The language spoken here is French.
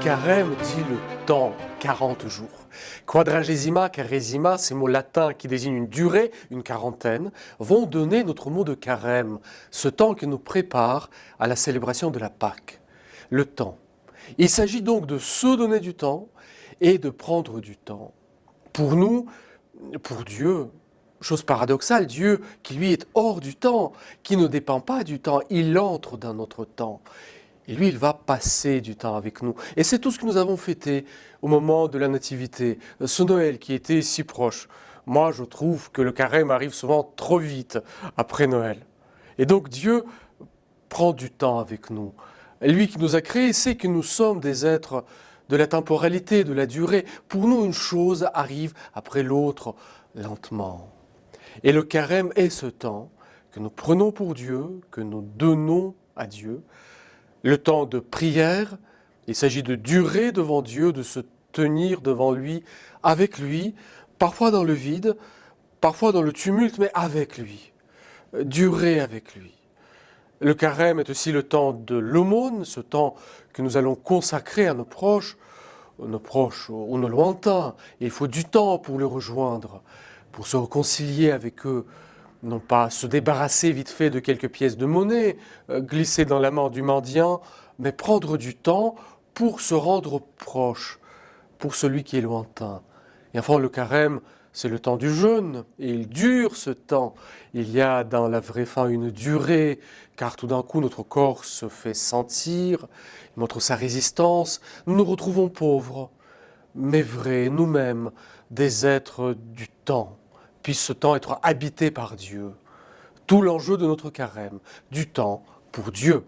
carême dit le temps, 40 jours. Quadragesima, carésima, ces mots latins qui désignent une durée, une quarantaine, vont donner notre mot de carême, ce temps qui nous prépare à la célébration de la Pâque. Le temps. Il s'agit donc de se donner du temps et de prendre du temps. Pour nous, pour Dieu, chose paradoxale, Dieu qui lui est hors du temps, qui ne dépend pas du temps, il entre dans notre temps. Et lui, il va passer du temps avec nous. Et c'est tout ce que nous avons fêté au moment de la Nativité, ce Noël qui était si proche. Moi, je trouve que le carême arrive souvent trop vite après Noël. Et donc Dieu prend du temps avec nous. Lui qui nous a créés sait que nous sommes des êtres de la temporalité, de la durée. Pour nous, une chose arrive après l'autre lentement. Et le carême est ce temps que nous prenons pour Dieu, que nous donnons à Dieu, le temps de prière, il s'agit de durer devant Dieu, de se tenir devant lui, avec lui, parfois dans le vide, parfois dans le tumulte, mais avec lui, durer avec lui. Le carême est aussi le temps de l'aumône, ce temps que nous allons consacrer à nos proches, nos proches ou nos lointains. Il faut du temps pour les rejoindre, pour se réconcilier avec eux, non pas se débarrasser vite fait de quelques pièces de monnaie, euh, glisser dans la main du mendiant, mais prendre du temps pour se rendre proche, pour celui qui est lointain. Et enfin, le carême, c'est le temps du jeûne, et il dure ce temps. Il y a dans la vraie fin une durée, car tout d'un coup notre corps se fait sentir, il montre sa résistance, nous nous retrouvons pauvres, mais vrais, nous-mêmes, des êtres du temps puisse ce temps être habité par Dieu. Tout l'enjeu de notre carême, du temps pour Dieu.